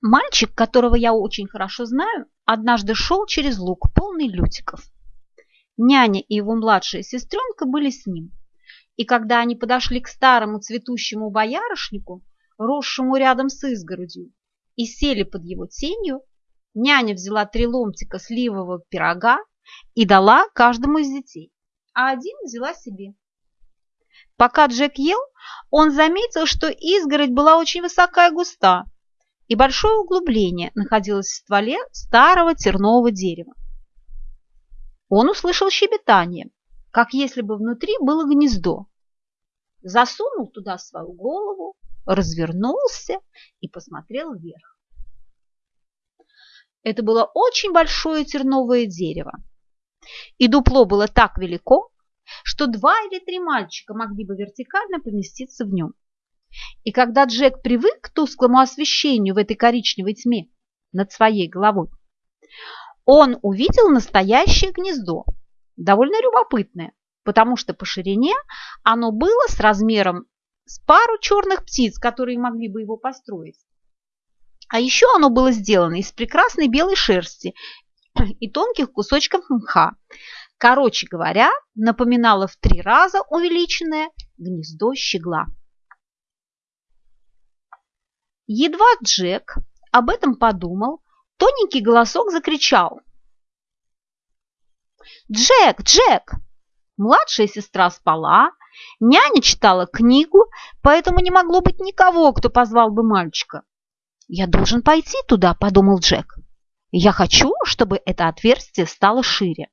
Мальчик, которого я очень хорошо знаю, однажды шел через луг, полный лютиков. Няня и его младшая сестренка были с ним. И когда они подошли к старому цветущему боярышнику, росшему рядом с изгородью, и сели под его тенью, няня взяла три ломтика сливового пирога и дала каждому из детей, а один взяла себе. Пока Джек ел, он заметил, что изгородь была очень высокая и густа, и большое углубление находилось в стволе старого тернового дерева. Он услышал щебетание, как если бы внутри было гнездо. Засунул туда свою голову, развернулся и посмотрел вверх. Это было очень большое терновое дерево, и дупло было так велико, что два или три мальчика могли бы вертикально поместиться в нем. И когда Джек привык к тусклому освещению в этой коричневой тьме над своей головой, он увидел настоящее гнездо, довольно любопытное, потому что по ширине оно было с размером с пару черных птиц, которые могли бы его построить. А еще оно было сделано из прекрасной белой шерсти и тонких кусочков мха. Короче говоря, напоминало в три раза увеличенное гнездо щегла. Едва Джек об этом подумал, тоненький голосок закричал. «Джек! Джек!» Младшая сестра спала, няня читала книгу, поэтому не могло быть никого, кто позвал бы мальчика. «Я должен пойти туда», — подумал Джек. «Я хочу, чтобы это отверстие стало шире».